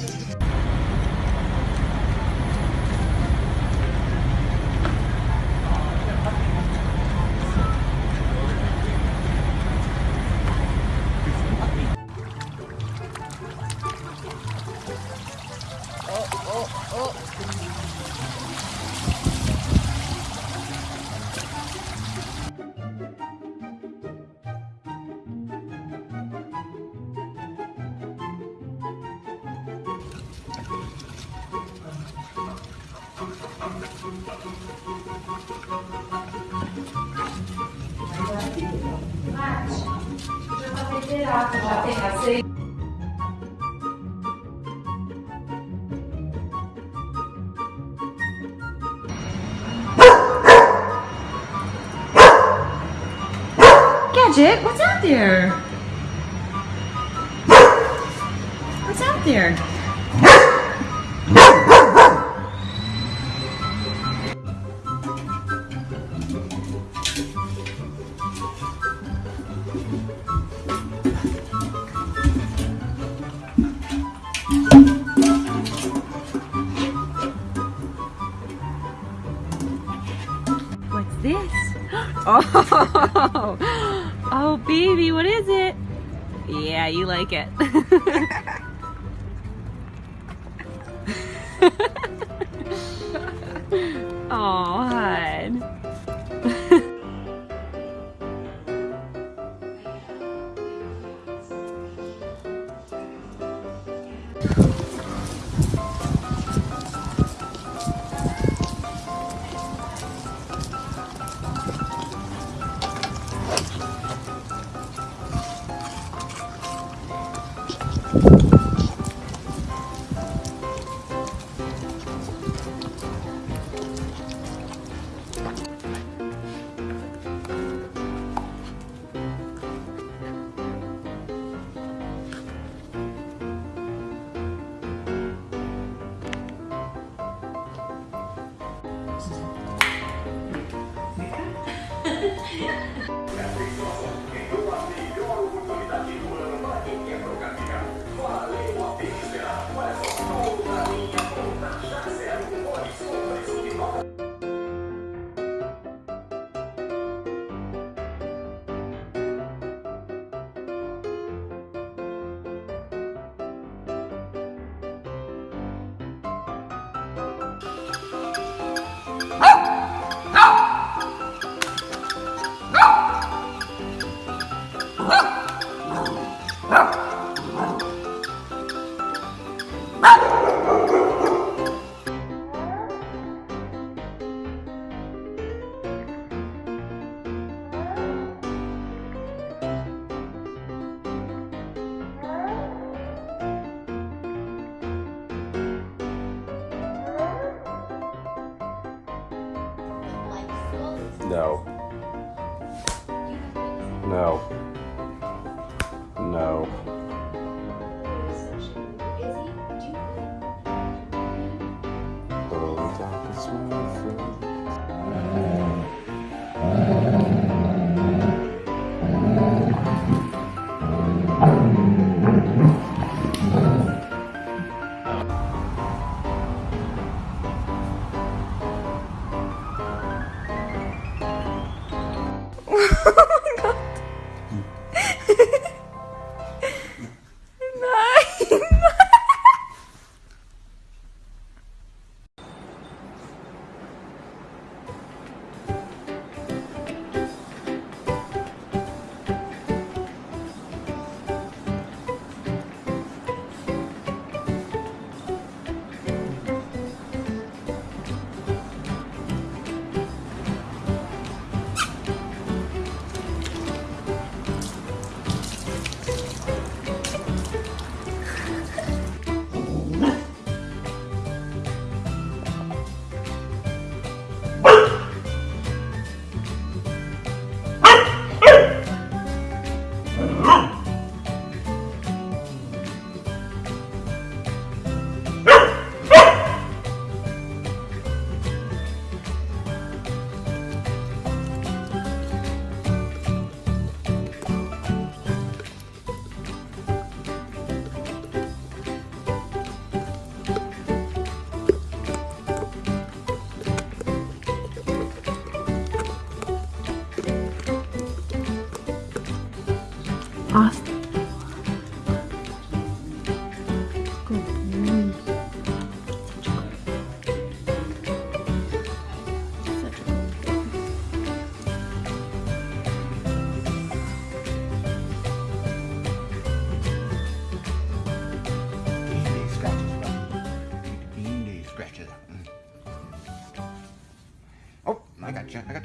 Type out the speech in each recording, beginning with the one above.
Yeah. Gadget, what's out there? What's out there? This? Oh, oh, baby, what is it? Yeah, you like it. oh, hon. Happy Father. No. No. No.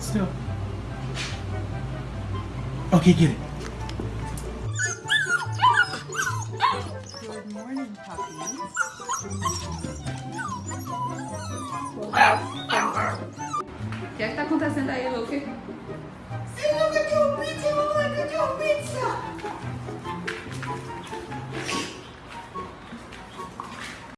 Still. Okay, get it. Good morning, puppies. O que é que tá acontecendo aí, Luke?